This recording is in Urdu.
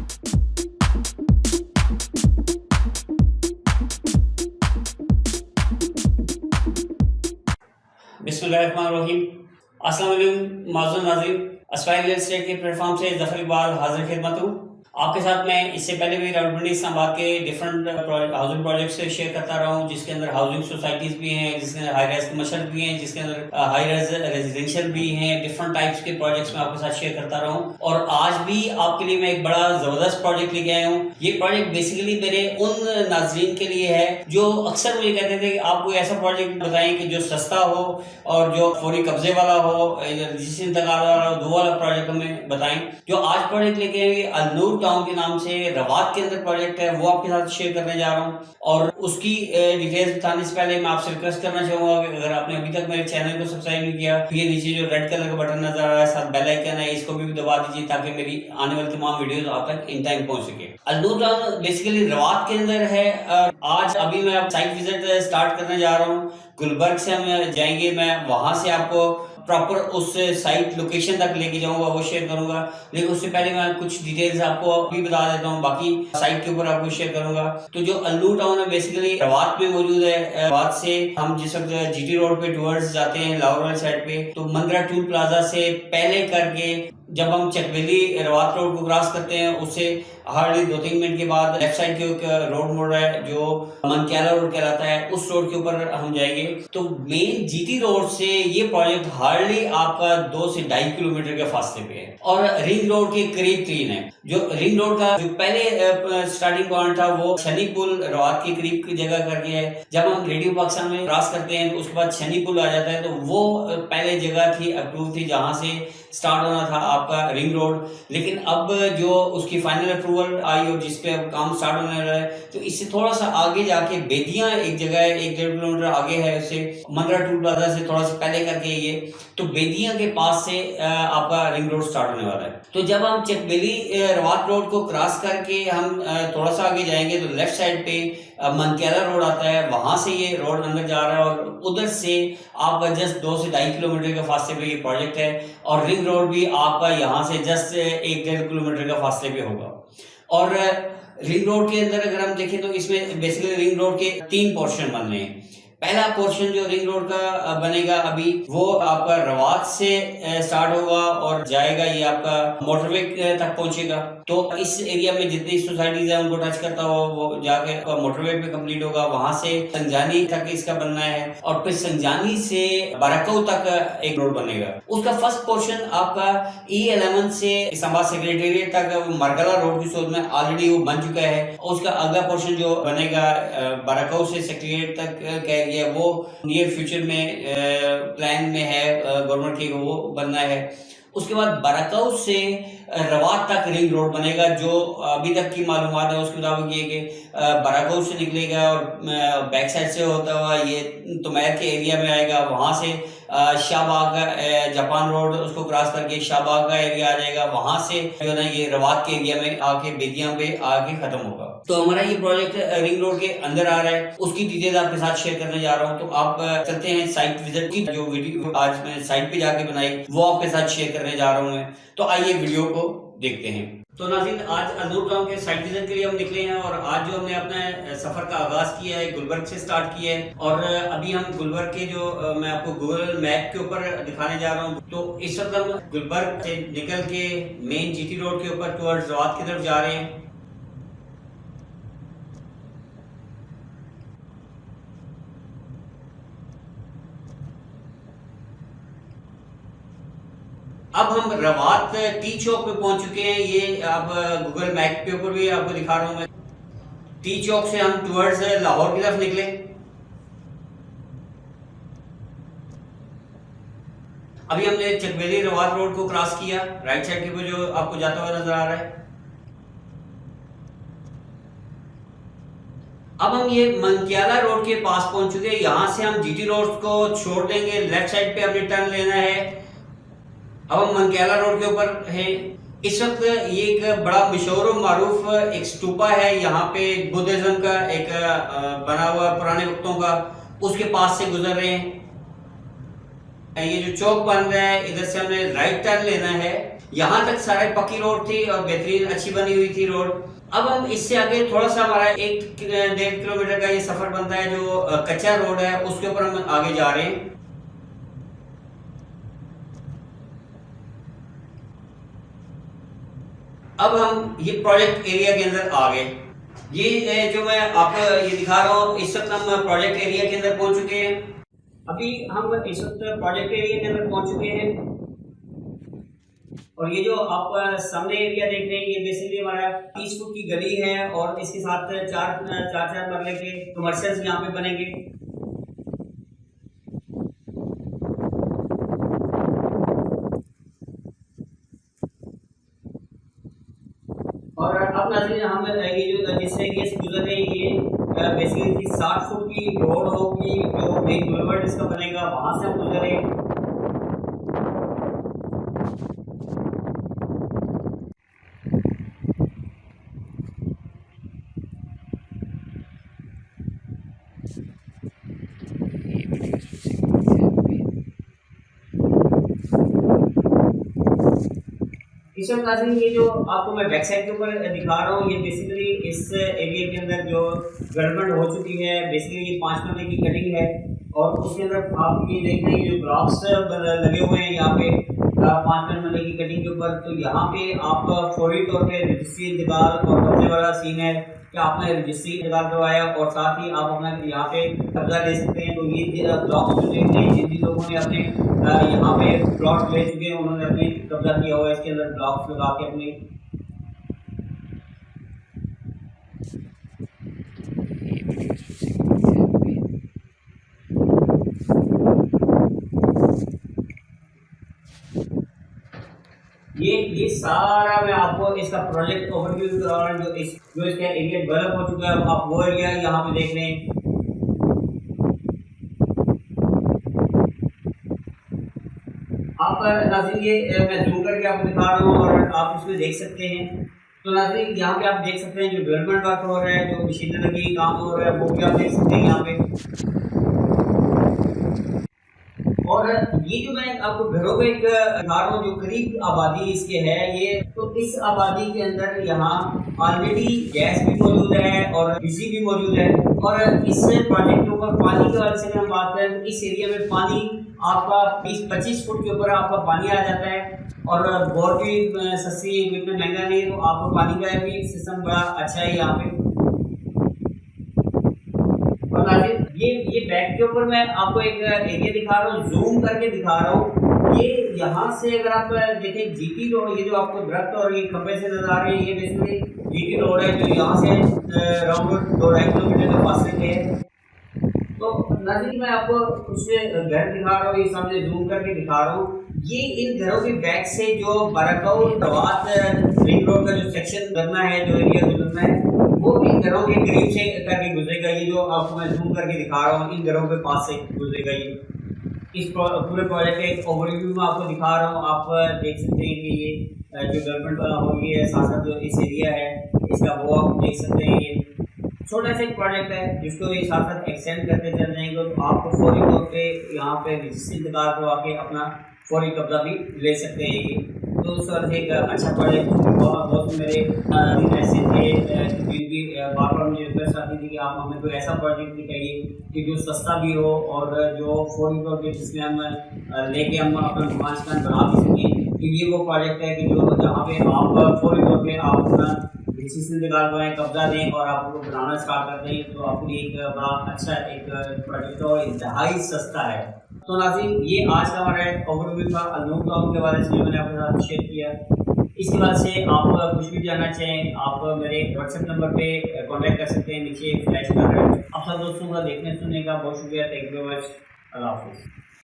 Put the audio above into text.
بسم اللہ الرحمن الرحیم السلام علیکم معذور ناظرین اسپائر ریل اسٹیٹ کے پلیٹ فارم سے ظفر اقبال حاضر خدمت ہوں۔ آپ کے ساتھ میں اس سے پہلے بھی راولپنڈی اسلام آباد کے ڈفرنٹ ہاؤسنگ پروجیکٹ سے شیئر کرتا رہا ہوں، جس کے اندر ہاؤسنگ سوسائٹیز بھی ہیں، جس کے اندر ہائی رائز کمرشل بھی ہیں، جس کے اندر ہائی رائز ریزیڈینشیل بھی ہیں ڈفرنٹ ٹائپس کے پروجیکٹس میں آپ کے ساتھ شیئر کرتا رہا ہوں۔ اور آج بھی آپ کے لیے میں ایک بڑا زبردست پروجیکٹ لے کے آیا ہوں۔ یہ پروجیکٹ بیسیکلی میرے ان ناظرین کے لیے ہے جو اکثر مجھے کہتے تھے کہ آپ کوئی ایسا پروجیکٹ بتائیں کہ جو سستا ہو اور جو فوری قبضے والا ہو جس انتقال والا ہو دو والا پروجیکٹ ہمیں بتائیں۔ جو آج پروجیکٹ لے کے آئے النور ٹاؤن کے نام سے روات کے اندر پروجیکٹ ہے، وہ آپ کے ساتھ شیئر کرنے جا رہا ہوں۔ اور اس کی ڈیٹیلز بتانے سے پہلے میں آپ سے ریکویسٹ کرنا چاہوں گا کہ اگر آپ نے ابھی تک میرے چینل کو سبسکرائب نہیں کیا، یہ نیچے جو ریڈ کلر کا بٹن نظر آ رہا ہے، ساتھ بیل آئکن ہے، اس کو بھی دبا دیجیے تاکہ میری آنے والی تمام ویڈیوز آپ تک ان ٹائم پہنچ سکے۔ الدور ٹاؤن بیسیکلی روات کے اندر ہے آج ابھی میں سائٹ وزٹ اسٹارٹ کرنے جا رہا ہوں۔ گلبرگ سے ہم جائیں گے، میں وہاں سے آپ کو پراپر اس سائٹ لوکیشن تک لے کے جاؤں گا، وہ شیئر کروں گا۔ لیکن اس سے پہلے میں کچھ ڈیٹیلز آپ کو بھی بتا دیتا ہوں، باقی سائٹ کے اوپر آپ کو شیئر کروں گا۔ تو جو الو ٹاؤن ہے بیسیکلی روات میں موجود ہے۔ روات سے ہم جس وقت جی ٹی روڈ پہ ٹورز جاتے ہیں لاہور والی سائڈ پہ، تو مندرا ٹول پلازا سے پہلے کر کے جب ہم چکویلی روات روڈ کو کراس کرتے ہیں، اس سے ہارڈلی دو تین منٹ کے بعد لیفٹ سائڈ کے روڈ موڑ رہا ہے، جو منکیلا روڈ کہلاتا ہے، اس روڈ کے اوپر ہم جائیں گے۔ تو مین جی ٹی روڈ سے یہ پروجیکٹ ہارڈلی آپ کا دو سے ڈھائی کلو میٹر کے فاصلے پہ ہے۔ اور رنگ روڈ کے قریب ترین ہے جو رنگ روڈ کا جو پہلے سٹارٹنگ پوائنٹ تھا، وہ شنی پل روات کے قریب کی جگہ کر کے ہے۔ جب ہم ریڈیو پاکستان میں کراس کرتے ہیں، اس کے بعد شنی پل آ جاتا ہے، تو وہ پہلے جگہ تھی، اپروو تھی جہاں سے سٹارٹ ہونا تھا آپ کا رنگ روڈ لیکن اب جو اس کی فائنل اپروول آئی اور جس پہ اب کام سٹارٹ ہونے رہا ہے، تو اس سے تھوڑا سا آگے جا کے بیدیاں ایک جگہ ہے، ایک ڈیڑھ کلو میٹر آگے ہے اس سے مندرا ٹول پلازا سے تھوڑا سا پہلے کر کے یہ. تو بیدیاں کے پاس سے آپ کا رنگ روڈ سٹارٹ ہونے والا ہے۔ تو جب ہم چک بیلی روات روڈ کو کراس کر کے ہم تھوڑا سا آگے جائیں گے تو لیفٹ سائڈ پہ منکیلا روڈ آتا ہے، وہاں سے یہ روڈ اندر جا رہا ہے اور ادھر سے آپ کا جسٹ دو سے ڈھائی کلو میٹر کے فاصلے پہ یہ پروجیکٹ ہے اور رنگ روڈ بھی آپ کا یہاں سے جسٹ ایک ڈیڑھ کلو میٹر کا فاصلے پہ ہوگا۔ اور رنگ روڈ کے اندر اگر ہم دیکھیں تو اس میں بیسیکلی رنگ روڈ کے تین پورشن بن رہے ہیں۔ پہلا پورشن جو رنگ روڈ کا بنے گا ابھی، وہ آپ کا روات سے سٹارٹ ہوگا اور جائے گا، یہ آپ کا موٹر وے تک پہنچے گا۔ تو اس ایریا میں جتنی سوسائٹیز ہیں، ان کو ٹچ کرتا ہوا وہ جا کے موٹر وے پہ کمپلیٹ ہوگا۔ وہاں سے سنجانی تک اس کا بننا ہے اور پھر سنجانی سے بارکو تک ایک روڈ بنے گا۔ اس کا فرسٹ پورشن آپ کا e ای الیون سے اسلام آباد سیکریٹریٹ تک مرگلا روڈ کی صورت میں آلریڈی وہ بن چکا ہے۔ اور اس کا اگلا پورشن جو بنے گا بارکو سے سیکریٹریٹ تک یا وہ نیئر فیوچر میں پلان میں ہے گورنمنٹ کی وہ بننا ہے۔ اس کے بعد برکاؤ سے روات تک رنگ روڈ بنے گا، جو ابھی تک کی معلومات ہے، اس کے مطابق یہ کہ براکاؤ سے نکلے گا اور بیک سائڈ سے ہوتا ہوا یہ تمیر کے ایریا میں آئے گا، وہاں سے شاہ باغ جاپان روڈ، اس کو کراس کر کے شاہ باغ کا ایریا آ جائے گا، وہاں سے جو ہے یہ روات کے ایریا میں آ کے بیدیاں پہ آ کے ختم ہوگا۔ تو ہمارا یہ پروجیکٹ رنگ روڈ کے اندر آ رہا ہے۔ اس کی ڈیٹیل آپ کے ساتھ شیئر کرنے جا رہا ہوں۔ تو آپ چلتے ہیں سائٹ وزٹ کی، جو ویڈیو آج میں سائٹ پہ جا کے بنائی، وہ آپ کے ساتھ شیئر کرنے جا رہا ہوں میں۔ تو آئیے ویڈیو کو دیکھتے ہیں۔ تو ناظرین، آج ازور گاؤں کے سائٹ وزٹ کے لیے ہم نکلے ہیں اور آج جو ہم نے اپنا سفر کا آغاز کیا ہے، گلبرگ سے سٹارٹ کیا ہے اور ابھی ہم گلبرگ کے جو میں آپ کو گوگل میپ کے اوپر دکھانے جا رہا ہوں۔ تو اس وقت ہم گلبرگ سے نکل کے مین جی ٹی روڈ کے اوپر ٹورڈ زوات کی طرف جا رہے ہیں۔ اب ہم روات ٹی چوک پہ پہنچ چکے ہیں۔ یہ آپ گوگل میپ کے اوپر بھی آپ کو دکھا رہا ہوں میں۔ ٹی چوک سے ہم ٹورڈز لاہور کی طرف نکلے۔ ابھی ہم نے چکویلی روات روڈ کو کراس کیا۔ رائٹ سائڈ کے اوپر جو آپ کو جاتا ہوا نظر آ رہا ہے۔ اب ہم یہ منکیالہ روڈ کے پاس پہنچ چکے یہاں سے ہم جی ٹی روڈ کو چھوڑ دیں گے۔ لیفٹ سائڈ پہ ہمیں ٹرن لینا ہے۔ اب ہم منکیالہ روڈ کے اوپر ہیں۔ اس وقت یہ ایک بڑا مشہور و معروف ایک سٹوپا ہے۔ یہاں پہ بدھزم کا ایک بنا ہوا پرانے وقتوں کا۔ اس کے پاس سے گزر رہے ہیں۔ یہ جو چوک بن رہا ہے، ادھر سے ہمیں رائٹ ٹرن لینا ہے۔ یہاں تک سارے پکی روڈ تھی اور بہترین، اچھی بنی ہوئی تھی روڈ۔ اب ہم اس سے آگے تھوڑا سا ہمارا ایک ڈیڑھ کلو میٹر کا یہ سفر بنتا ہے جو کچا روڈ ہے، اس کے اوپر ہم آگے جا رہے ہیں۔ اب ہم یہ پروجیکٹ ایریا کے اندر آ گئے۔ یہ جو میں آپ کو یہ دکھا رہا ہوں، اس وقت ہم پروجیکٹ ایریا کے اندر پہنچ چکے ہیں۔ ابھی ہم اس وقت پروجیکٹ ایریا کے اندر پہنچ چکے ہیں۔ اور یہ جو آپ سامنے ایریا دیکھ رہے ہیں، یہ بیسکلی ہمارا تیس فٹ کی گلی ہے اور اس کے ساتھ چار چار چار مرلے کے کمرشلس یہاں پہ بنیں گے اور اب ناظرین ہم یہ جو جس سے یہ گزر رہے ہیں یہ بیسکلی ساٹھ کی روڈ ہوگی جو ایک بلورڈ اس کا بنے گا وہاں سے ہم گزریں رہے ہیں ناظرین یہ جو آپ کو میں بیک سائڈ کے اوپر دکھا رہا ہوں، یہ بیسیکلی اس ایریا کے اندر جو گڑبڑ ہو چکی ہے بیسیکلی یہ پانچ نمبر کی کٹنگ ہے اور اس کے اندر آپ یہ دیکھ رہے ہیں جو بلاکس لگے ہوئے ہیں یہاں پہ پانچ نمبر کی کٹنگ کے اوپر، تو یہاں پہ آپ فوری طور پہ رجسٹری انتقال اور قبضے والا سین ہے کہ آپ نے رجسٹری انتقال کروایا اور ساتھ ہی آپ اپنا یہاں پہ قبضہ لے سکتے ہیں۔ تو یہ بلاکس جو ہیں، جن لوگوں نے اپنے یہاں پہ پلاٹ لے چکے ہیں، انہوں نے اپنے قبضہ کیا ہوا ہے اس کے اندر بلاکس لگا کے اپنے یہ یہ سارا میں آپ کو اس کا پروجیکٹ اوور ویو کرا رہا ہوں جو اس جو اس کا ایریا ڈیولپ ہو چکا ہے، آپ وہ ایریا یہاں پہ دیکھ رہے ہیں۔ پر ناظرین، یہ میں زوم کر کے آپ کو دکھا رہا ہوں اور آپ اس میں دیکھ سکتے ہیں۔ تو ناظرین، یہاں پہ آپ دیکھ سکتے ہیں جو ڈیولپمنٹ ورک ہو رہا ہے، جو مشینری کام ہو رہا ہے، وہ بھی آپ دیکھ سکتے ہیں یہاں پہ۔ اور یہ جو میں آپ کو گھروں پہ ایک ہوں جو قریب آبادی اس کے ہے یہ تو اس آبادی کے اندر یہاں آلریڈی گیس بھی موجود ہے اور بجلی بھی موجود ہے۔ اور اس پروجیکٹ کے اوپر پانی کے وجہ سے ہم بات کریں اس ایریا میں پانی آپ کا بیس، پچیس فٹ کے اوپر آپ کا پانی آ جاتا ہے۔ اور بور بھی سستی اتنا مہنگا نہیں ہے، تو آپ کو پانی کا بھی سسٹم بڑا اچھا ہے یہاں پہ۔ اور یہ یہ بیک کے اوپر میں آپ کو ایک ایریا دکھا رہا ہوں زوم کر کے دکھا رہا ہوں. یہ یہاں سے اگر آپ دیکھیں جی ٹی روڈ یہ جو آپ کو درخت اور یہ کھمبے سے نظر آ رہے ہیں یہ بیسکلی جی ٹی روڈ ہے، جو یہاں سے راؤنڈ دو ڈھائی کلو میٹر کے فاصلے پہ ہے تو نظر میں آپ کو کچھ گھر دکھا رہا ہوں، یہ سامنے زوم کر کے دکھا رہا ہوں. یہ ان گھروں کے بیک سے جو برکاؤ دوات رنگ روڈ کا جو سیکشن کرنا ہے، جو ایریا گزرنا ہے وہ ان گھروں کے قریب سے کر کے گزرے گا یہ جو آپ کو میں زوم کر کے دکھا رہا ہوں، ان گھروں کے پاس سے گزرے گا یہ اس پورے پروجیکٹ کے اوور ویو میں آپ کو دکھا رہا ہوں، آپ دیکھ سکتے ہیں کہ یہ جو گورنمنٹ ہو گئی ہے، ساتھ ساتھ جو اس ایریا ہے، اس کا وہ آپ دیکھ سکتے ہیں۔ یہ چھوٹا سا ایک پروجیکٹ ہے، جس کو یہ ساتھ ساتھ ایکسٹینڈ کرتے چل جائیں گے تو آپ کو فوری طور پہ یہاں پہ رجسٹری انتقال کروا کے اپنا فوری قبضہ بھی لے سکتے ہیں۔ یہ تو سر، ایک اچھا پروجیکٹ بہت میرے ایسے تھے بھی بار بار مجھے ریکویسٹ آتی تھی کہ آپ ہمیں کوئی ایسا پروجیکٹ دکھائیے کہ جو سستا بھی ہو اور جو فون پر پہ جس میں ہم لے کے ہم اپنا افغانستان بنا بھی سکیں۔ کہ یہ وہ پروجیکٹ ہے کہ جو جہاں پہ آپ فوری طور پہ آپ اپنا ڈسی سے انتقال کریں قبضہ دیں اور آپ کو بنانا اسٹارٹ کر دیں، تو آپ کے لیے ایک بڑا اچھا ایک پروجیکٹ اور انتہائی سستا ہے۔ تو ناظرین، یہ آج کا ہمارا اوور ویو تھا۔ النوم کے بارے سے جو میں نے آپ کے ساتھ شیئر کیا۔ اس کے بعد سے آپ کچھ بھی جاننا چاہیں، آپ میرے واٹس ایپ نمبر پہ کانٹیکٹ کر سکتے ہیں، نیچے فلیش کر رہے ہیں۔ آپ سب دوستوں کا دیکھنے سننے کا بہت شکریہ۔ تھینک یو ویری مچ اللہ حافظ۔